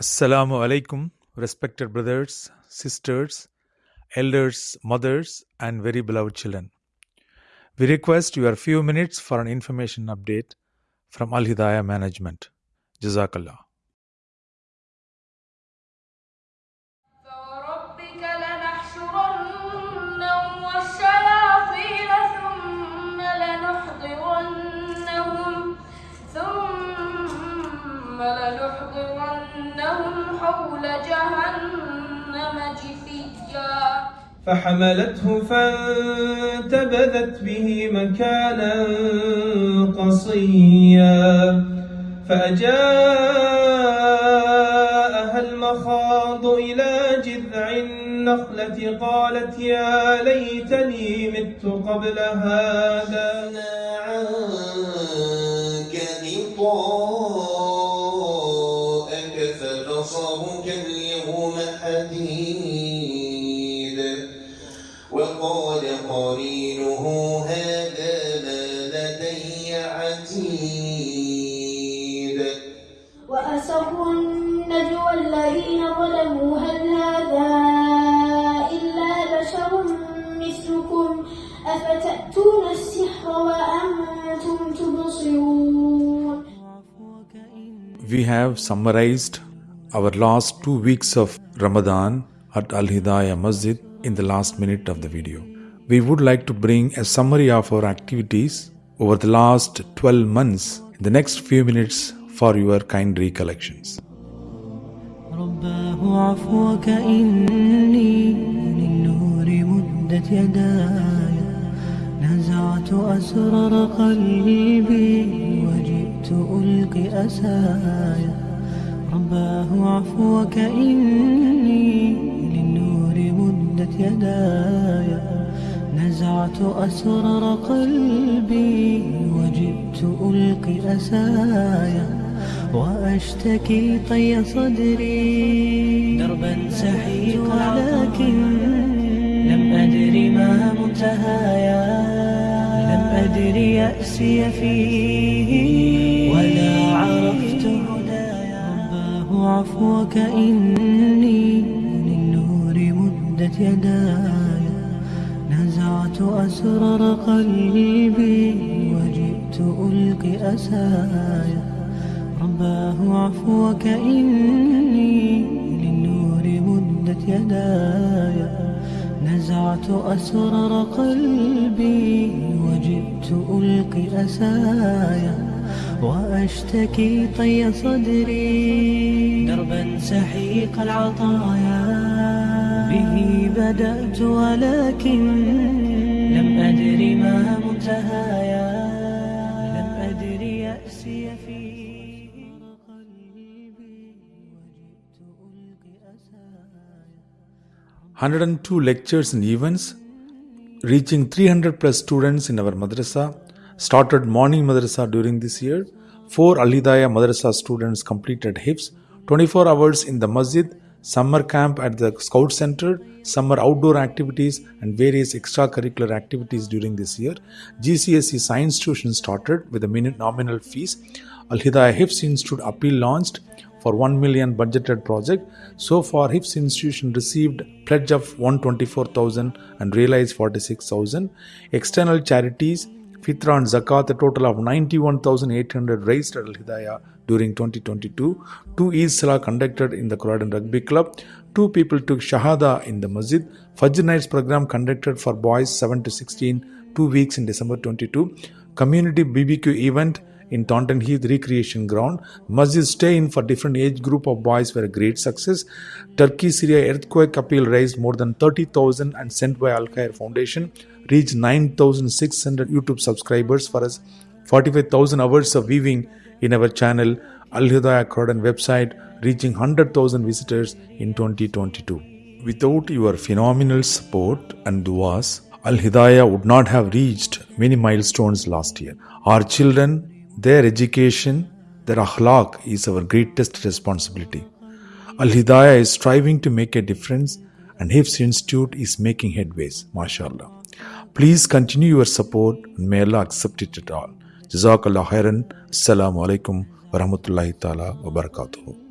Assalamu alaikum, respected brothers, sisters, elders, mothers, and very beloved children. We request your few minutes for an information update from Al Hidayah Management. Jazakallah. ثم لنحضرنهم حول جهنم جثيا. فحملته فانتبذت به مكانا قصيا. فأجاءها المخاض إلى جذع النخلة قالت يا ليتني مت قبل هذا. عنك الذين ظلموا هل هذا إلا بشر مثلكم أفتأتون السحر وأنتم تبصرون We have summarized our last two weeks of Ramadan at Al Hidayah Masjid in the last minute of the video. We would like to bring a summary of our activities over the last 12 months in the next few minutes for your kind recollections. رباه عفوك إني للنور مدت يداي. نزعت أسرار قلبي وجئت ألقي أسايا رباه عفوك إني للنور مدت يداي. نزعت أسرار قلبي وجئت ألقي أسايا وأشتكي طي صدري دربا سحيقا لكن لم أدر ما منتهايا. لم أدر يأسي فيه ولا عرفت هدايا. رباه عفوك إني للنور مدت يداي نزعت أسرار قلبي وجئت ألقي أسايا. رباه عفوك إني للنور مدت يداي. نزعت أسرار قلبي وجئت ألقي أسايا وأشتكي طي صدري دربا سحيق العطايا. به بدأت ولكن لم أدر ما منتهايا. 102 lectures and events reaching 300 plus students in our madrasa started morning madrasa during this year. Four al hidayah madrasa students completed hifz. 24 hours in the masjid summer camp at the scout center summer outdoor activities and various extracurricular activities during this year. Gcse science tuition started with a min- nominal fees. Al hidayah hifz institute appeal launched for 1 million budgeted project. So far, Hifz institution received pledge of 124,000 and realized 46,000. External charities, Fitra and Zakat, a total of 91,800 raised at Al during 2022. Two Eid Salah conducted in the Croydon Rugby Club. Two people took Shahada in the Masjid. Fajr Nights program conducted for boys 7 to 16, two weeks in December 22. Community BBQ event in Thornton Heath Recreation Ground. Masjid stay in for different age group of boys were a great success. Turkey Syria earthquake appeal raised more than 30,000 and sent by Al Khair Foundation. Reached 9,600 YouTube subscribers for us. 45,000 hours of viewing in our channel Al Hidayah Croydon website, reaching 100,000 visitors in 2022. Without your phenomenal support and duas, Al Hidayah would not have reached many milestones last year. Our children, their education, their akhlaq is our greatest responsibility. Al Hidayah is striving to make a difference and Hifz Institute is making headways, mashallah. Please continue your support and may Allah accept it at all. Jazakallah khairan. Assalamu alaikum wa rahmatullahi ta'ala wa barakatuhu.